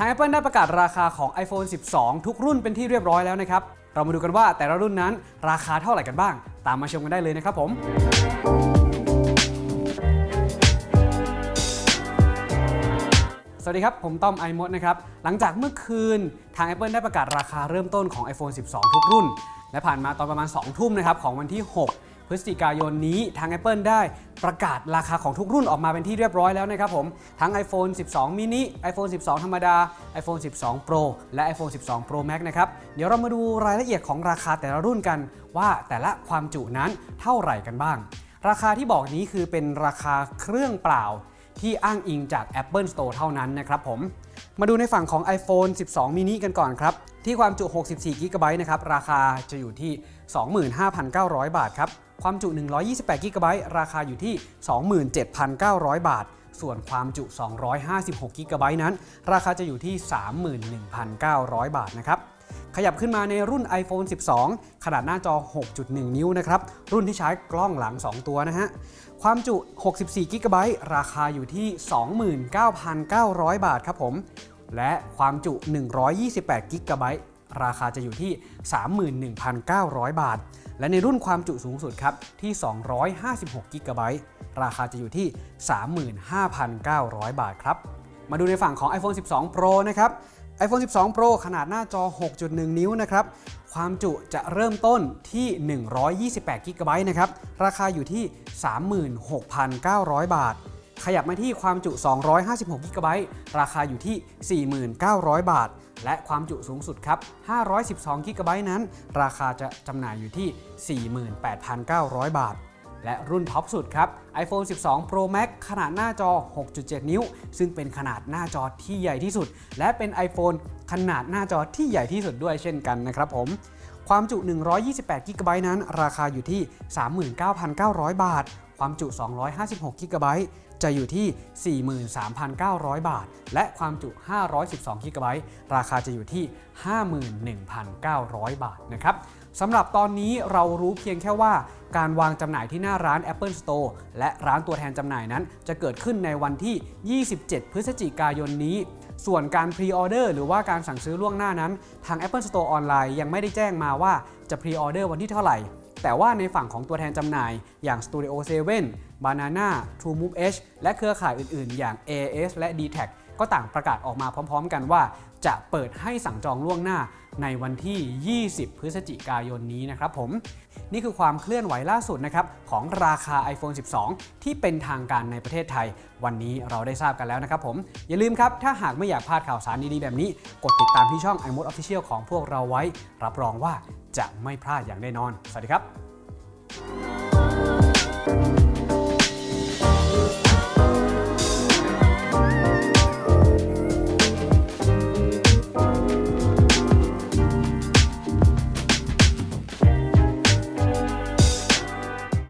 ทาง Apple ได้ประกาศราคาของ iPhone 12 ทุกรุ่นเป็นที่เรียบร้อยแล้วนะครับ เรามาดูกันว่าแต่ละรุ่นนั้นราคาเท่าไหร่กันบ้าง ตามมาชมกันได้เลยนะครับผมสวัสดีครับ ผมต้อมไอมดนะครับ หลังจากเมื่อคืนทาง Apple ได้ประกาศราคาเริ่มต้นของ iPhone 12 ทุกรุ่น และผ่านมาตอนประมาณ 2 ทุ่มนะครับของวันที่ 6 พฤศจิกายนนี้ทาง Apple ได้ประกาศราคาของทุกรุ่นออกมาเป็นที่เรียบร้อยแล้วนะครับผม ทั้ง iPhone 12 mini iPhone 12 ธรรมดา iPhone 12 Pro และ iPhone 12 Pro Max นะครับ เดี๋ยวเรามาดูรายละเอียดของราคาแต่ละรุ่นกันว่าแต่ละความจุนั้นเท่าไหร่กันบ้าง ราคาที่บอกนี้คือเป็นราคาเครื่องเปล่าที่อ้างอิงจาก Apple Store เท่านั้นนะครับผม มาดูในฝั่งของ iPhone 12 mini กันก่อนครับ ที่ความจุ 64 g b นะครับ ราคาจะอยู่ที่ 25,900 บาทครับ ความจุ 128 g b ราคาอยู่ที่ 27,900 บาท ส่วนความจุ 256 g b นั้น ราคาจะอยู่ที่ 31,900 บาทนะครับขยับขึ้นมาในรุ่น iPhone 12 ขนาดหน้าจอ 6.1 นิ้วนะครับ รุ่นที่ใช้กล้องหลัง 2 ตัวนะฮะ ความจุ 64 g b ราคาอยู่ที่ 29,900 บาทครับผม และความจุ 128 g b ราคาจะอยู่ที่ 31,900 บาท และในรุ่นความจุสูงสุดครับที่ 256 g b ราคาจะอยู่ที่ 35,900 บาทครับ มาดูในฝั่งของ iPhone 12 Pro นะครับ iPhone 12 Pro ขนาดหน้าจอ 6.1 นิ้วนะครับ ความจุจะเริ่มต้นที่ 128 g b นะครับ ราคาอยู่ที่ 36,900 บาท ขยับมาที่ความจุ 256 g b ราคาอยู่ที่ 4,900 บาท และความจุสูงสุดครับ 512 g b นั้น ราคาจะจำหน่ายอยู่ที่ 48,900 บาท และรุ่นท็อปสุดครับ iPhone 12 Pro Max ขนาดหน้าจอ 6.7 นิ้ว ซึ่งเป็นขนาดหน้าจอที่ใหญ่ที่สุด และเป็น iPhone ขนาดหน้าจอที่ใหญ่ที่สุดด้วยเช่นกันนะครับผมความจุ 128 g b นั้น ราคาอยู่ที่ 39,900 บาท ความจุ 256 g b จะอยู่ที่ 43,900 บาท และความจุ 512 g b ราคาจะอยู่ที่ 51,900 บาทนะครับสำหรับตอนนี้เรารู้เพียงแค่ว่า การวางจำหน่ายที่หน้าร้าน Apple Store และร้านตัวแทนจำหน่ายนั้น จะเกิดขึ้นในวันที่ 27 พฤศจิกายนนี้ ส่วนการพรีออเดอร์หรือว่าการสั่งซื้อล่วงหน้านั้น ทาง Apple Store ออนไลน์ยังไม่ได้แจ้งมาว่าจะพรีออเดอร์วันที่เท่าไหร่ แต่ว่าในฝั่งของตัวแทนจำหน่ายอย่าง Studio 7 Banana TrueMove H และเครือข่ายอื่นๆ อย่าง AS และ d t a c ก็ต่างประกาศออกมาพร้อม ๆ กันว่า จะเปิดให้สั่งจองล่วงหน้าในวันที่ 20 พฤศจิกายนนี้นะครับผม นี่คือความเคลื่อนไหวล่าสุดนะครับของราคา iPhone 12 ที่เป็นทางการในประเทศไทย วันนี้เราได้ทราบกันแล้วนะครับผม อย่าลืมครับ ถ้าหากไม่อยากพลาดข่าวสารดีๆแบบนี้ กดติดตามที่ช่อง iMode Official ของพวกเราไว้ รับรองว่าจะไม่พลาดอย่างแน่นอน สวัสดีครับ